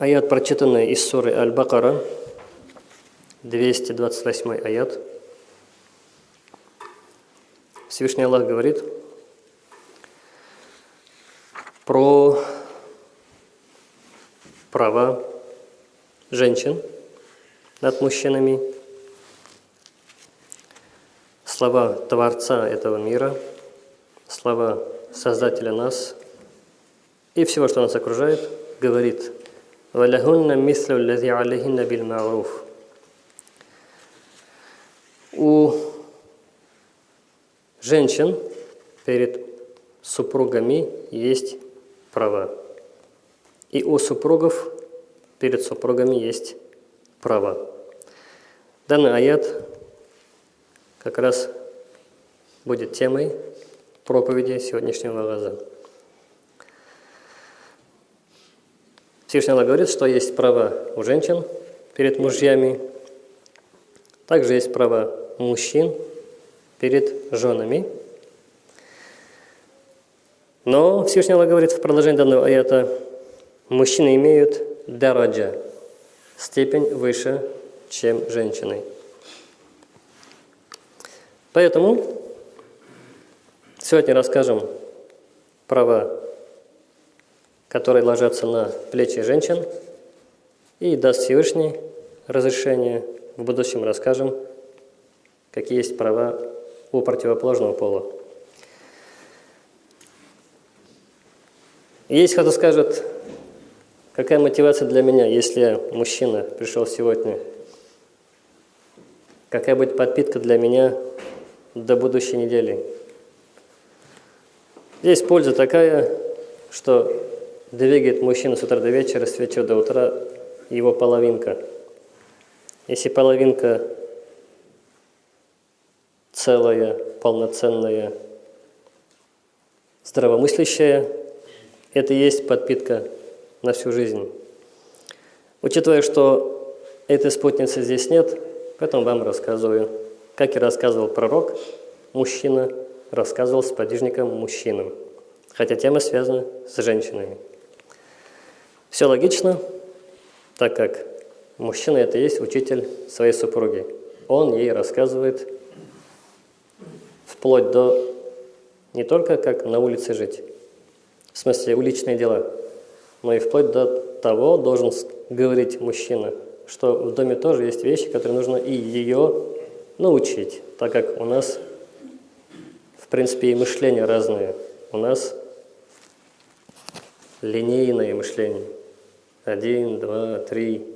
Аят, прочитанный из суры Аль-Бакара, 228 аят. Всевышний Аллах говорит про права женщин над мужчинами, слова Творца этого мира, слова Создателя нас и всего, что нас окружает, говорит «Валяхунна мислю лази алейхинна биль мауруф». У женщин перед супругами есть права. И у супругов перед супругами есть права. Данный аят как раз будет темой проповеди сегодняшнего раза. Всевышний Аллах говорит, что есть права у женщин перед мужьями, также есть права мужчин перед женами. Но Всевышний Аллах говорит в продолжении данного аята, мужчины имеют дараджа, степень выше, чем женщины. Поэтому сегодня расскажем права, которые ложатся на плечи женщин, и даст Всевышний разрешение. В будущем расскажем, какие есть права у противоположного пола. Есть кто скажет, какая мотивация для меня, если мужчина пришел сегодня? Какая будет подпитка для меня до будущей недели? Здесь польза такая, что двигает мужчину с утра до вечера, с вечера до утра его половинка. Если половинка целая, полноценная, здравомыслящая, это и есть подпитка на всю жизнь. Учитывая, что этой спутницы здесь нет, поэтому вам рассказываю. Как и рассказывал пророк, мужчина рассказывал с подвижником мужчинам, хотя тема связана с женщинами. Все логично, так как мужчина – это и есть учитель своей супруги. Он ей рассказывает вплоть до не только как на улице жить, в смысле уличные дела, но и вплоть до того должен говорить мужчина, что в доме тоже есть вещи, которые нужно и ее научить, так как у нас, в принципе, и мышление разное. У нас линейное мышление. Один, два, три.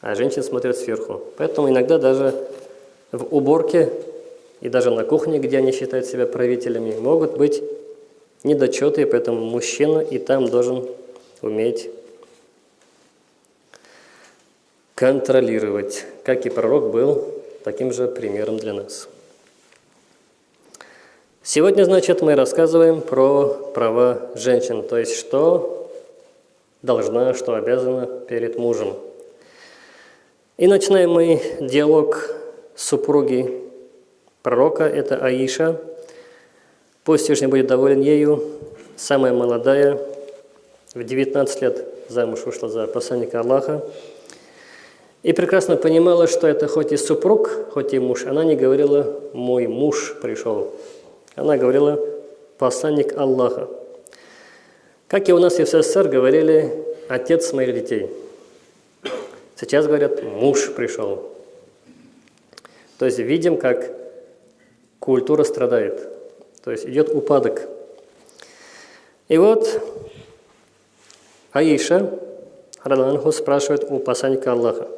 А женщины смотрят сверху. Поэтому иногда даже в уборке и даже на кухне, где они считают себя правителями, могут быть недочеты, поэтому мужчина и там должен уметь контролировать, как и пророк был таким же примером для нас. Сегодня, значит, мы рассказываем про права женщин, то есть что должна, что обязана перед мужем. И начинаем мы диалог супруги пророка, это Аиша. Пусть Всевышний будет доволен ею, самая молодая, в 19 лет замуж вышла за посланника Аллаха. И прекрасно понимала, что это хоть и супруг, хоть и муж. Она не говорила «мой муж пришел». Она говорила «посланник Аллаха». Как и у нас в СССР говорили «отец моих детей». Сейчас говорят «муж пришел». То есть видим, как культура страдает. То есть идет упадок. И вот Аиша, Радаланху, спрашивает у посланника Аллаха,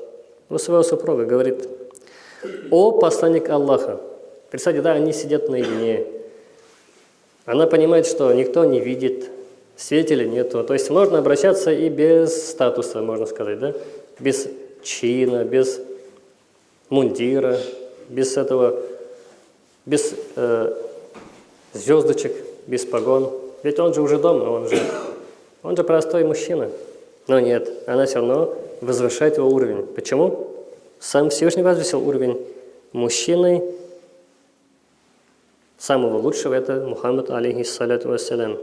у своего супруга, говорит, «О посланник Аллаха». Представьте, да, они сидят наедине. Она понимает, что никто не видит, свидетелей нету. То есть можно обращаться и без статуса, можно сказать, да? Без чина, без мундира, без этого без э, звездочек, без погон. Ведь он же уже дома, он же, он же простой мужчина. Но нет, она все равно возвышает его уровень. Почему? Сам Всевышний возвысил уровень мужчины, самого лучшего, это Мухаммад, алейхиссаляту вассалям.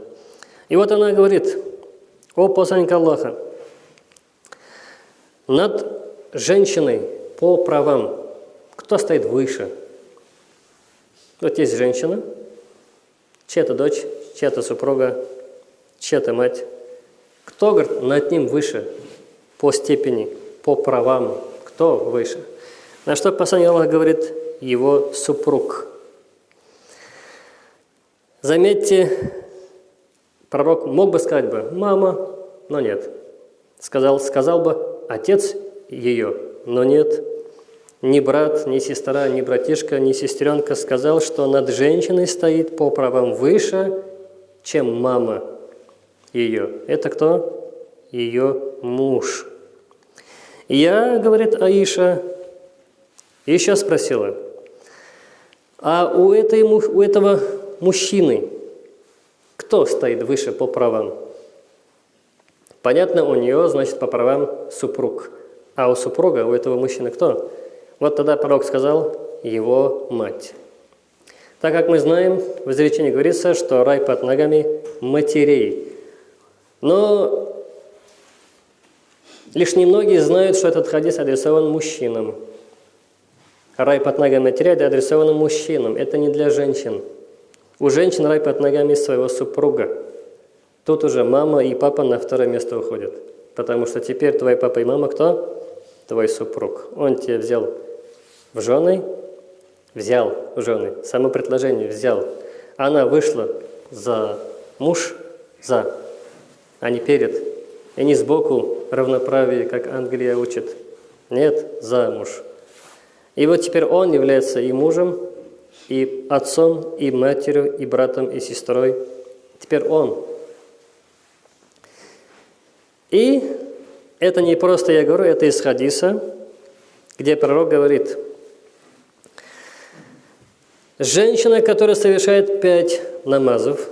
И вот она говорит, о посланник Аллаха, над женщиной по правам. Кто стоит выше? Вот есть женщина, чья-то дочь, чья-то супруга, чья-то мать. Кто, говорит, над ним выше по степени, по правам? Кто выше? На что послание Аллаха говорит его супруг. Заметьте, пророк мог бы сказать бы «мама», но нет. Сказал, сказал бы «отец ее», но нет. Ни брат, ни сестра, ни братишка, ни сестренка сказал, что над женщиной стоит по правам выше, чем мама ее. Это кто? Ее муж. Я, говорит Аиша, еще спросила, а у, этой, у этого мужчины кто стоит выше по правам? Понятно, у нее, значит, по правам супруг. А у супруга, у этого мужчины кто? Вот тогда пророк сказал, его мать. Так как мы знаем, в изречении говорится, что рай под ногами матерей. Но лишь немногие знают, что этот хадис адресован мужчинам. Рай под ногами матерей адресован мужчинам. Это не для женщин. У женщин рай под ногами своего супруга. Тут уже мама и папа на второе место уходят. Потому что теперь твой папа и мама кто? Твой супруг. Он тебя взял в жены, взял в жены, само предложение взял. Она вышла за муж, за, а не перед. И не сбоку равноправие, как Англия учит. Нет, за муж. И вот теперь он является и мужем, и отцом, и матерью, и братом, и сестрой. Теперь он. И это не просто я говорю, это из хадиса, где пророк говорит – Женщина, которая совершает пять намазов,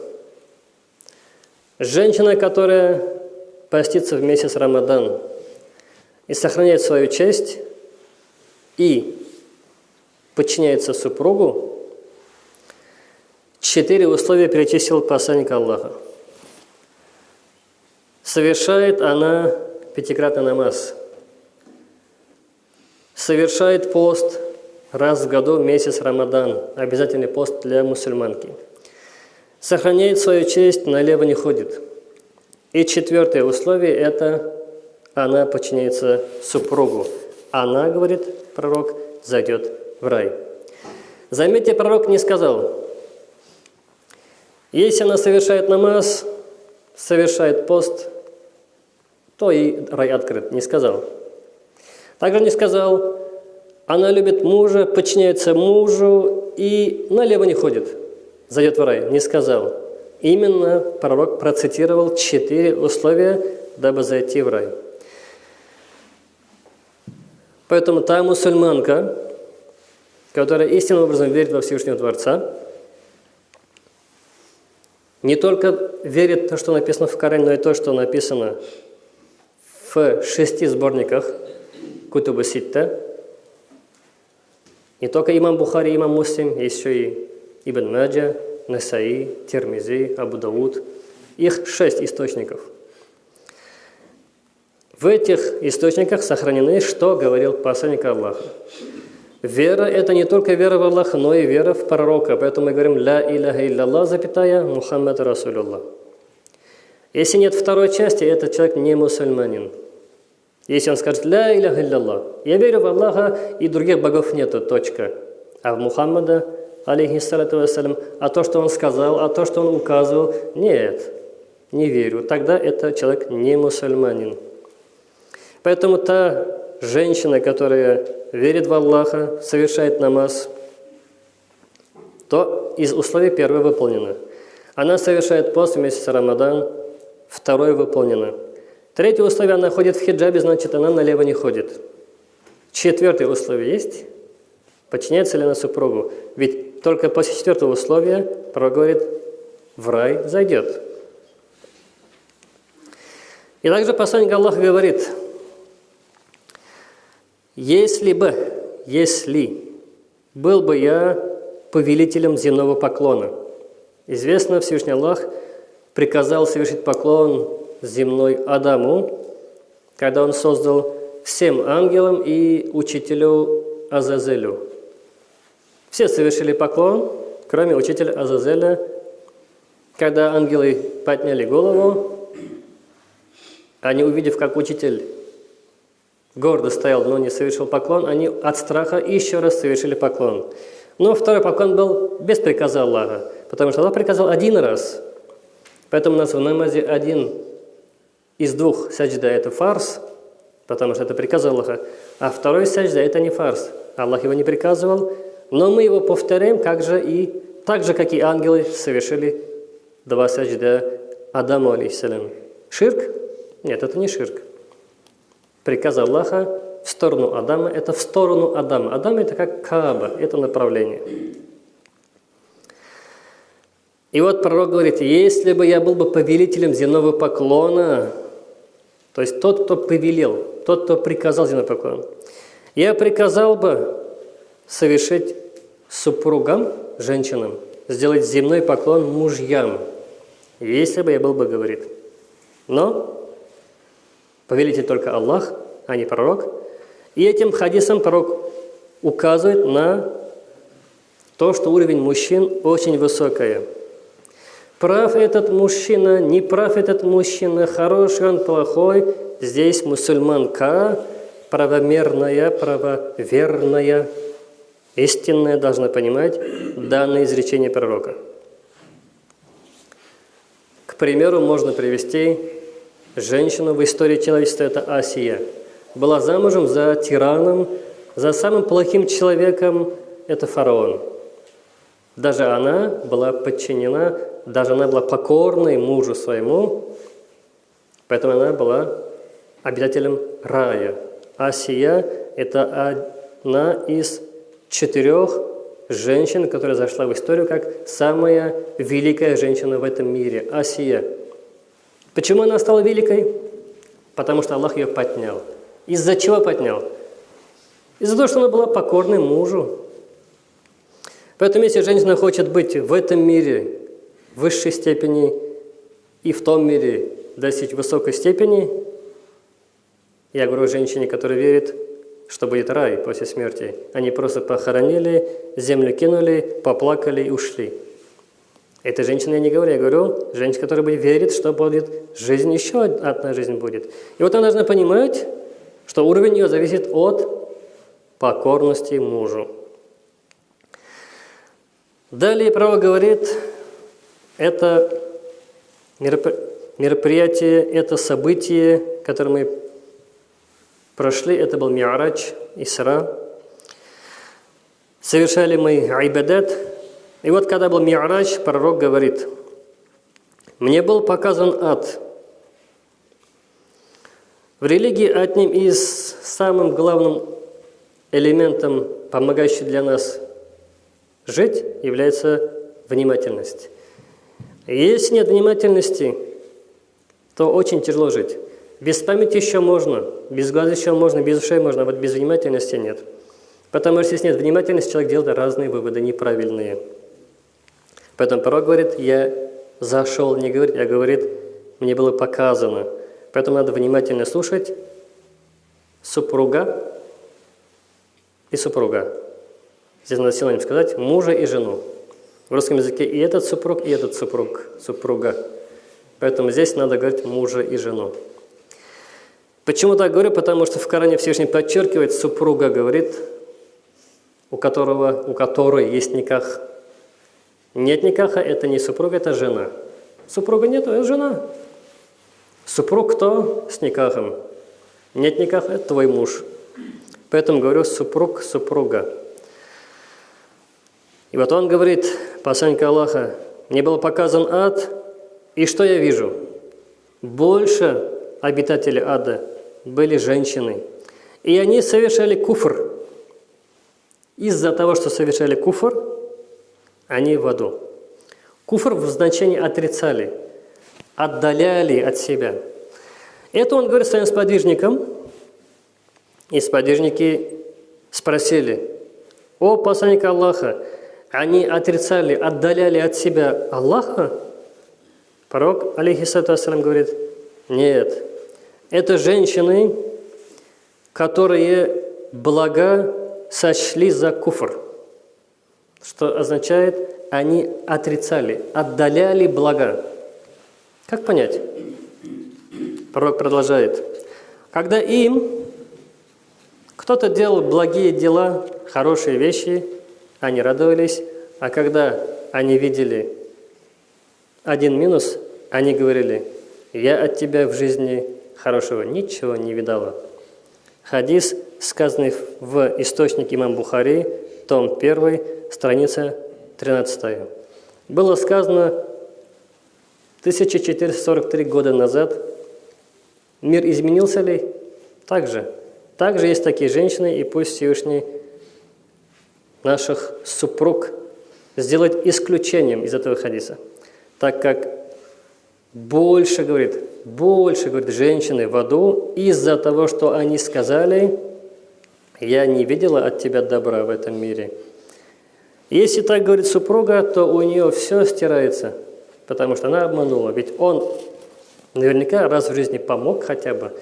женщина, которая постится в месяц Рамадан и сохраняет свою честь и подчиняется супругу, четыре условия перечислил посланник Аллаха. Совершает она пятикратный намаз, совершает пост – раз в году месяц Рамадан, обязательный пост для мусульманки. Сохраняет свою честь, налево не ходит. И четвертое условие – это она подчиняется супругу. Она, говорит пророк, зайдет в рай. Заметьте, пророк не сказал, если она совершает намаз, совершает пост, то и рай открыт. Не сказал. Также не сказал, она любит мужа, подчиняется мужу и налево не ходит, зайдет в рай. Не сказал. Именно пророк процитировал четыре условия, дабы зайти в рай. Поэтому та мусульманка, которая истинным образом верит во Всевышнего Творца, не только верит в то, что написано в Коране, но и то, что написано в шести сборниках Кутуба Ситта, не только имам Бухари, имам Муслим, еще и Ибн Маджа, Насаи, Термизи, Абу Дауд. Их шесть источников. В этих источниках сохранены, что говорил посланник Аллаха. Вера – это не только вера в Аллаха, но и вера в пророка. Поэтому мы говорим «Ля иляха илlallah», запятая, Мухаммад Расулюллах. Если нет второй части, этот человек не мусульманин. Если он скажет «Ля иляха илlallah», я верю в Аллаха и других богов нету, точка. А в Мухаммада, алейхиссалату вассалям, а то, что он сказал, а то, что он указывал, нет, не верю. Тогда это человек не мусульманин. Поэтому та женщина, которая верит в Аллаха, совершает намаз, то из условий первое выполнено. Она совершает пост в месяц Рамадан, второе выполнено. Третье условие, она ходит в хиджабе, значит, она налево не ходит. Четвертое условие есть. Подчиняется ли она супругу? Ведь только после четвертого условия пророк говорит, в рай зайдет. И также посланник Аллаха говорит, если бы, если был бы я повелителем земного поклона. Известно, Всевышний Аллах приказал совершить поклон земной Адаму, когда он создал всем ангелам и учителю Азазелю. Все совершили поклон, кроме учителя Азазеля. Когда ангелы подняли голову, они, увидев, как учитель гордо стоял, но не совершил поклон, они от страха еще раз совершили поклон. Но второй поклон был без приказа Аллаха, потому что Аллах приказал один раз. Поэтому у нас в намазе один из двух саджда – это фарс, потому что это приказ Аллаха, а второй саджда – это не фарс. Аллах его не приказывал, но мы его повторяем, как же и, так же, как и ангелы совершили два саджда Адаму, алейхиссалям. Ширк? Нет, это не ширк. Приказ Аллаха в сторону Адама – это в сторону Адама. Адам – это как Кааба, это направление. И вот пророк говорит, если бы я был бы повелителем земного поклона, то есть тот, кто повелел, тот, кто приказал земной поклон, я приказал бы совершить супругам, женщинам, сделать земной поклон мужьям, если бы я был бы, говорит. Но повелитель только Аллах, а не пророк. И этим хадисом пророк указывает на то, что уровень мужчин очень высокий. Прав этот мужчина, не прав этот мужчина, хороший он, плохой. Здесь мусульманка, правомерная, правоверная, истинная должна понимать данное изречение пророка. К примеру, можно привести женщину в истории человечества, это Асия. Была замужем за тираном, за самым плохим человеком, это фараон. Даже она была подчинена, даже она была покорной мужу своему, поэтому она была обитателем рая. Асия – это одна из четырех женщин, которая зашла в историю как самая великая женщина в этом мире – Асия. Почему она стала великой? Потому что Аллах ее поднял. Из-за чего поднял? Из-за того, что она была покорной мужу. Поэтому если женщина хочет быть в этом мире в высшей степени и в том мире достичь высокой степени, я говорю женщине, которая верит, что будет рай после смерти. Они просто похоронили, землю кинули, поплакали и ушли. Это женщина я не говорю, я говорю, женщина, которая верит, что будет жизнь, еще одна жизнь будет. И вот она должна понимать, что уровень ее зависит от покорности мужу. Далее право говорит, это мероприятие, это событие, которое мы прошли, это был Ми'рач, Исра. Совершали мы айбадат. И вот когда был Ми'рач, пророк говорит, «Мне был показан ад». В религии одним из самым главным элементом, помогающим для нас жить, является внимательность. Если нет внимательности, то очень тяжело жить. Без памяти еще можно, без глаз еще можно, без ушей можно, а вот без внимательности нет. Потому что если нет внимательности, человек делает разные выводы, неправильные. Поэтому пророк говорит, я зашел, не говорит, я говорит, мне было показано. Поэтому надо внимательно слушать супруга и супруга. Здесь надо силами сказать мужа и жену. В русском языке и этот супруг, и этот супруг, супруга. Поэтому здесь надо говорить мужа и жену. Почему так говорю? Потому что в Коране Всевышний подчеркивает, супруга говорит, у которого, у которой есть никах. Нет никаха, это не супруга, это жена. Супруга нету, это жена. Супруг кто? С никахом. Нет никаха, это твой муж. Поэтому говорю супруг, супруга. И вот он говорит, посланник Аллаха, мне был показан ад, и что я вижу? Больше обитателей ада были женщины. И они совершали куфр. Из-за того, что совершали куфр, они в аду. Куфр в значении отрицали, отдаляли от себя. Это он говорит своим сподвижникам, и сподвижники спросили, «О, посланник Аллаха, они отрицали, отдаляли от себя Аллаха?» Пророк, алейхиссату говорит, «Нет, это женщины, которые блага сочли за куфр, что означает, они отрицали, отдаляли блага. Как понять? Пророк продолжает. Когда им кто-то делал благие дела, хорошие вещи, они радовались, а когда они видели один минус, они говорили, я от тебя в жизни хорошего ничего не видала. Хадис, сказанный в источнике имам Бухари, том 1, страница 13. Было сказано 1443 года назад. Мир изменился ли? Также. Также есть такие женщины, и пусть Всевышний наших супруг сделать исключением из этого хадиса, так как больше, говорит, больше, говорит, женщины в аду из-за того, что они сказали, я не видела от тебя добра в этом мире. Если так говорит супруга, то у нее все стирается, потому что она обманула. Ведь он наверняка раз в жизни помог хотя бы.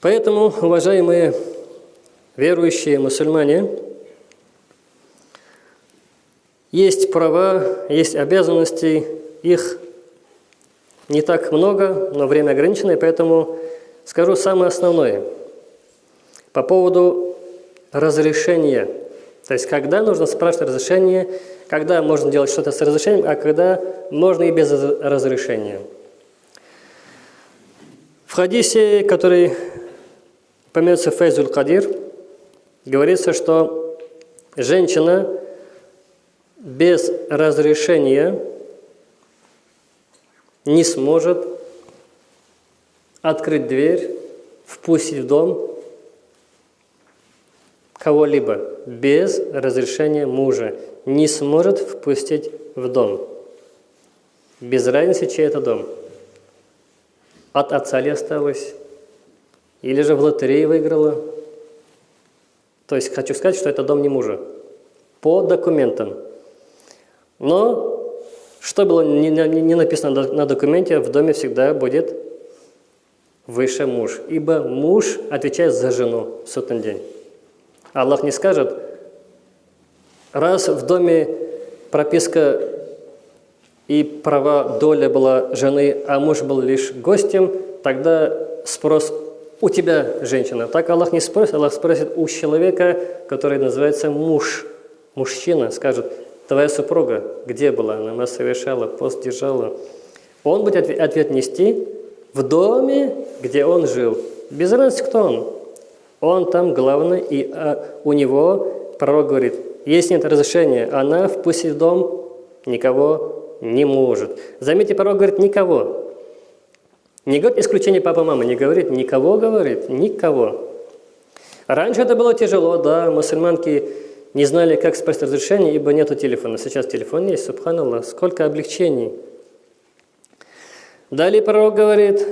Поэтому, уважаемые верующие мусульмане, есть права, есть обязанности, их не так много, но время ограничено, поэтому скажу самое основное. По поводу разрешения. То есть, когда нужно спрашивать разрешение, когда можно делать что-то с разрешением, а когда можно и без разрешения. В хадисе, который помянется Фейзуль Кадир, говорится, что женщина без разрешения не сможет открыть дверь, впустить в дом кого-либо без разрешения мужа. Не сможет впустить в дом. Без разницы, чей это дом. От отца ли осталось? Или же в лотерее выиграла? То есть хочу сказать, что это дом не мужа. По документам. Но что было не, написано на документе, в доме всегда будет выше муж. Ибо муж отвечает за жену в сотный день. Аллах не скажет, раз в доме прописка и права доля была жены, а муж был лишь гостем, тогда спрос у тебя, женщина. Так Аллах не спросит, Аллах спросит у человека, который называется муж. Мужчина скажет, Твоя супруга где была? Намаз совершала, пост держала. Он будет ответ нести в доме, где он жил. Без разницы, кто он. Он там главный, и а, у него пророк говорит, если нет разрешения, она впустить в дом никого не может. Заметьте, пророк говорит никого. Не говорит исключение папа-мама, не говорит никого, говорит никого. Раньше это было тяжело, да, мусульманки не знали, как спросить разрешение, ибо нету телефона. Сейчас телефон есть, субханаллах, сколько облегчений. Далее пророк говорит,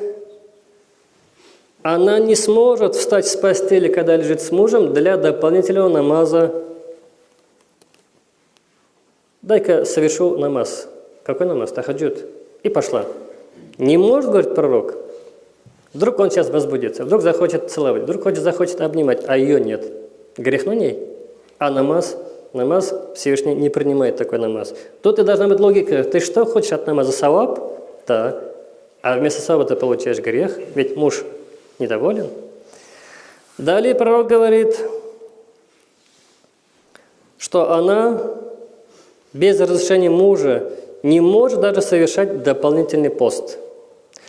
она не сможет встать с постели, когда лежит с мужем, для дополнительного намаза. Дай-ка совершу намаз. Какой намаз? Тахаджуд. И пошла. Не может, говорит пророк. Вдруг он сейчас возбудится, вдруг захочет целовать, вдруг хочет, захочет обнимать, а ее нет. Грех на ней. А намаз, намаз Всевышний не принимает такой намаз. Тут и должна быть логика. Ты что хочешь от намаза? Саваб? Да. А вместо саваба ты получаешь грех, ведь муж недоволен. Далее пророк говорит, что она без разрешения мужа не может даже совершать дополнительный пост.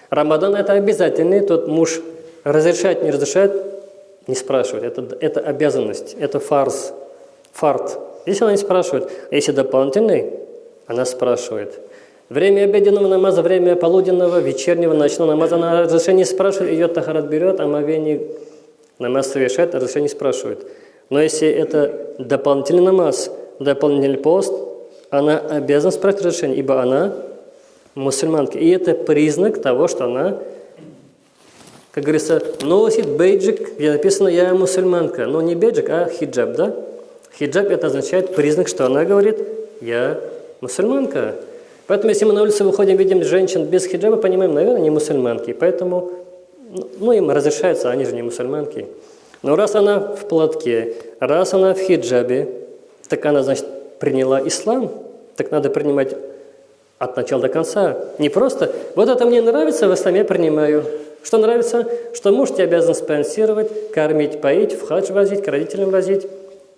Рамадан – это обязательный, тот муж разрешает, не разрешает, не спрашивает. Это, это обязанность, это фарс фарт. Здесь она не спрашивает. А если дополнительный, она спрашивает. Время обеденного намаза, время полуденного, вечернего, ночного намаза, она разрешение спрашивает, ее тахарат берет, а мовение намаз совершает, а разрешение спрашивает. Но если это дополнительный намаз, дополнительный пост, она обязана спрашивать разрешение, ибо она мусульманка. И это признак того, что она, как говорится, носит бейджик, где написано «я мусульманка». Но не бейджик, а хиджаб, да? Хиджаб это означает признак, что она говорит, я мусульманка. Поэтому, если мы на улице выходим, видим женщин без хиджаба, понимаем, наверное, не мусульманки. Поэтому ну, им разрешается, они же не мусульманки. Но раз она в платке, раз она в хиджабе, так она, значит, приняла ислам, так надо принимать от начала до конца. Не просто, вот это мне нравится, в исламе принимаю. Что нравится? Что муж тебя обязан спонсировать, кормить, поить, в хадж возить, к родителям возить,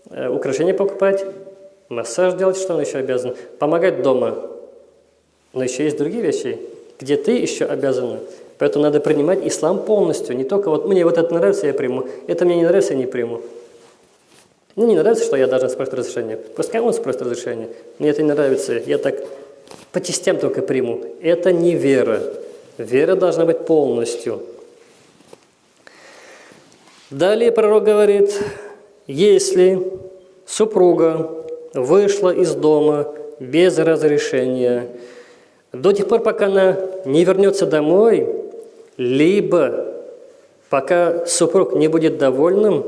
э, украшения покупать, массаж делать, что он еще обязан, помогать дома. Но еще есть другие вещи, где ты еще обязана. Поэтому надо принимать ислам полностью. Не только вот мне вот это нравится, я приму. Это мне не нравится, я не приму. Мне не нравится, что я должен спросить разрешение. Пускай он спросит разрешение. Мне это не нравится. Я так по частям только приму. Это не вера. Вера должна быть полностью. Далее пророк говорит, если супруга вышла из дома без разрешения, до тех пор, пока она не вернется домой, либо пока супруг не будет довольным,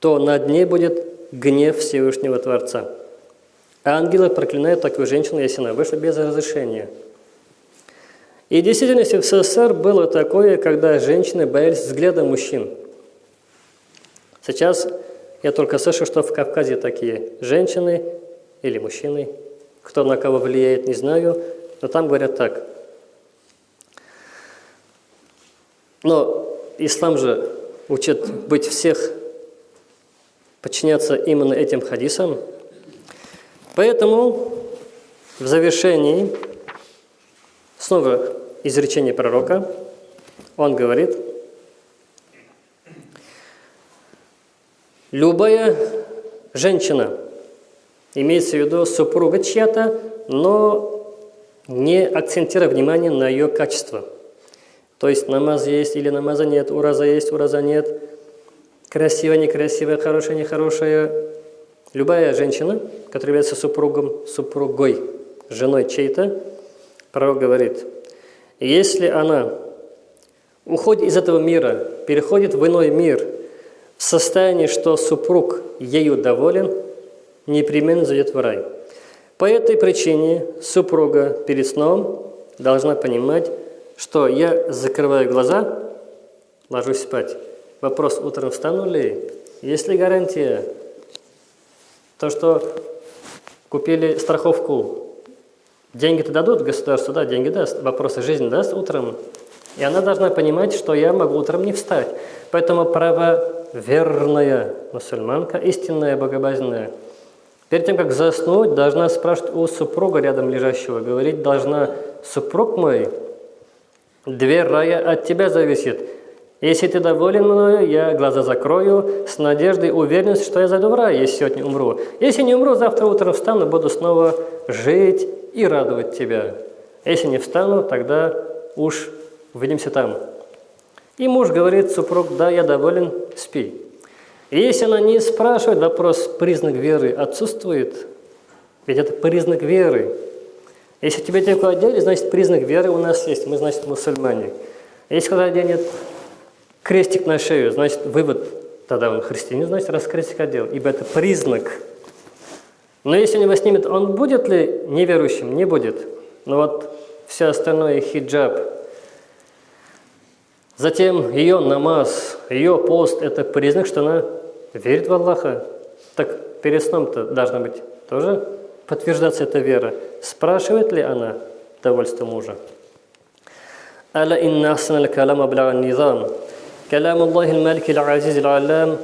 то над ней будет гнев Всевышнего Творца. Ангелы проклинают такую женщину, если она вышла без разрешения. И в действительности в СССР было такое, когда женщины боялись взгляда мужчин. Сейчас я только слышу, что в Кавказе такие женщины или мужчины, кто на кого влияет, не знаю, но там говорят так. Но ислам же учит быть всех, подчиняться именно этим хадисам. Поэтому в завершении снова изречение пророка. Он говорит, любая женщина, имеется в виду супруга чья-то, но не акцентируя внимание на ее качество. То есть намаз есть или намаза нет, ураза есть, ураза нет, красивая, некрасивая, хорошая, нехорошая. Любая женщина, которая является супругом, супругой, женой чей-то, пророк говорит – если она уходит из этого мира, переходит в иной мир, в состоянии, что супруг ею доволен, непременно зайдет в рай. По этой причине супруга перед сном должна понимать, что я закрываю глаза, ложусь спать. Вопрос, утром встану ли? Есть ли гарантия? То, что купили страховку Деньги-то дадут государство, да, деньги даст, вопросы жизни даст утром. И она должна понимать, что я могу утром не встать. Поэтому правоверная мусульманка, истинная, богобазненная, перед тем, как заснуть, должна спрашивать у супруга рядом лежащего, говорить должна, супруг мой, дверь рая от тебя зависит. Если ты доволен мною, я глаза закрою с надеждой уверенностью, что я зайду в рай, если сегодня умру. Если не умру, завтра утром встану, буду снова жить и радовать тебя. Если не встану, тогда уж увидимся там. И муж говорит, супруг, да, я доволен, спи. Если она не спрашивает, вопрос, признак веры отсутствует, ведь это признак веры. Если тебе такое одели, значит, признак веры у нас есть, мы, значит, мусульмане. Если когда оденет крестик на шею, значит, вывод, тогда он христианин, значит, раз крестик одел, ибо это признак но если он его снимет, он будет ли неверующим? Не будет. Но вот все остальное хиджаб. Затем ее намаз, ее пост – это признак, что она верит в Аллаха. Так перед сном-то должна быть тоже подтверждаться эта вера. Спрашивает ли она довольство мужа? ألا إن أحسن الكلام أبلغ النظام كلام الله الملك العزيز العلام